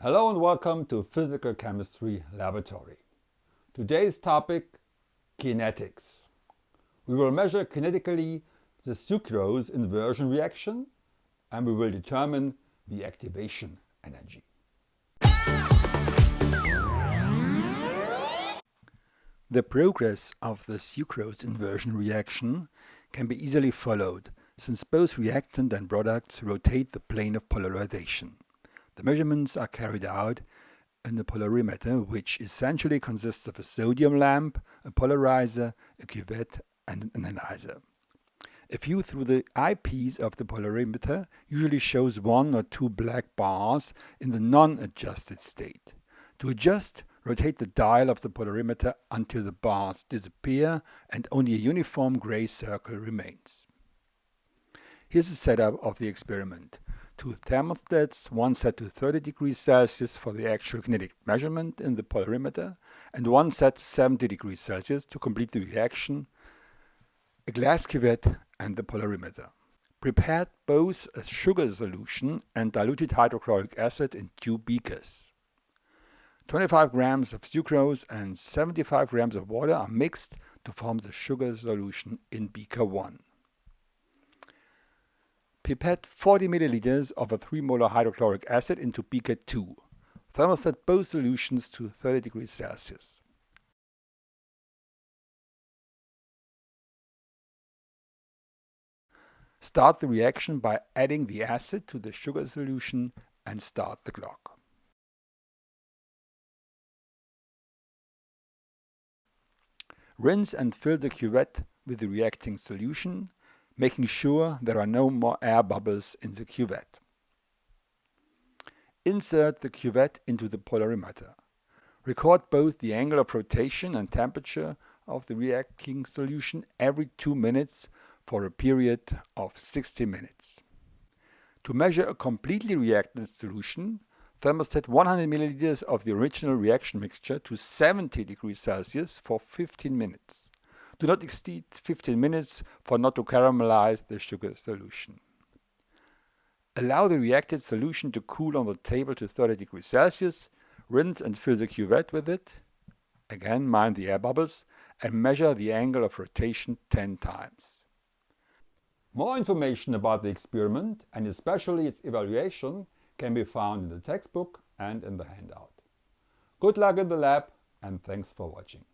Hello and welcome to Physical Chemistry Laboratory. Today's topic, kinetics. We will measure kinetically the sucrose inversion reaction and we will determine the activation energy. The progress of the sucrose inversion reaction can be easily followed since both reactant and products rotate the plane of polarization. The measurements are carried out in the polarimeter which essentially consists of a sodium lamp, a polarizer, a cuvette and an analyzer. A view through the eyepiece of the polarimeter usually shows one or two black bars in the non-adjusted state. To adjust, rotate the dial of the polarimeter until the bars disappear and only a uniform gray circle remains. Here's the setup of the experiment. Two thermostats, one set to 30 degrees Celsius for the actual kinetic measurement in the polarimeter, and one set to 70 degrees Celsius to complete the reaction, a glass cuvette and the polarimeter. Prepared both a sugar solution and diluted hydrochloric acid in two beakers. 25 grams of sucrose and 75 grams of water are mixed to form the sugar solution in beaker 1. Pipette 40 milliliters of a 3 molar hydrochloric acid into beaker 2. Thermostat both solutions to 30 degrees Celsius. Start the reaction by adding the acid to the sugar solution and start the clock. Rinse and fill the cuvette with the reacting solution, making sure there are no more air bubbles in the cuvette. Insert the cuvette into the polarimeter. Record both the angle of rotation and temperature of the reacting solution every 2 minutes for a period of 60 minutes. To measure a completely reactant solution, thermostat 100 milliliters of the original reaction mixture to 70 degrees Celsius for 15 minutes. Do not exceed 15 minutes for not to caramelize the sugar solution. Allow the reacted solution to cool on the table to 30 degrees Celsius, rinse and fill the cuvette with it, again mind the air bubbles, and measure the angle of rotation 10 times. More information about the experiment and especially its evaluation can be found in the textbook and in the handout. Good luck in the lab and thanks for watching.